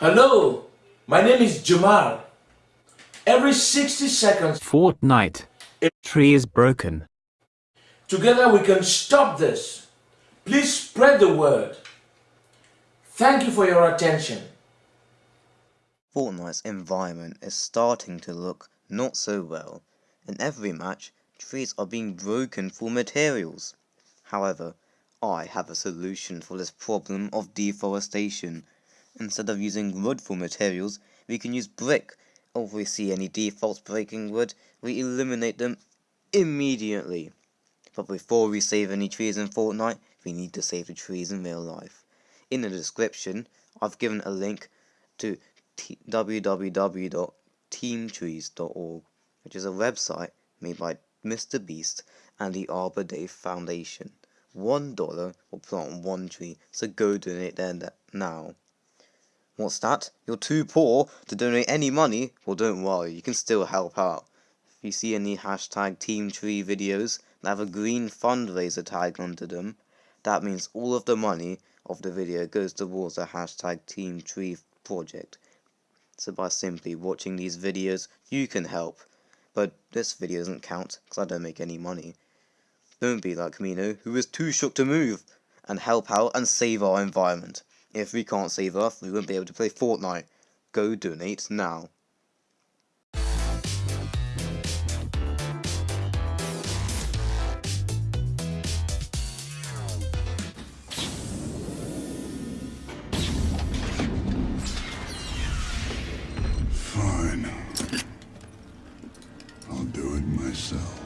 Hello, my name is Jamal. Every 60 seconds, Fortnite. A tree is broken. together we can stop this. Please spread the word. Thank you for your attention. Fortnite's environment is starting to look not so well. In every match, trees are being broken for materials. However, I have a solution for this problem of deforestation. Instead of using wood for materials, we can use brick. If we see any defaults breaking wood, we eliminate them immediately. But before we save any trees in Fortnite, we need to save the trees in real life. In the description, I've given a link to www.teamtrees.org, which is a website made by Mr. Beast and the Arbor Day Foundation. One dollar will plant one tree, so go donate there now. What's that? You're too poor to donate any money? Well, don't worry, you can still help out. If you see any hashtag Team Tree videos that have a green fundraiser tag under them, that means all of the money of the video goes towards the hashtag Team Tree project. So by simply watching these videos, you can help. But this video doesn't count because I don't make any money. Don't be like Mino, who is too shook to move, and help out and save our environment. If we can't save Earth, we won't be able to play Fortnite. Go donate now. Fine. I'll do it myself.